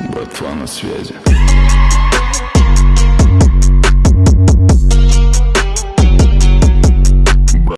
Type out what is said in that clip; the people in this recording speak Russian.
Братва на связи.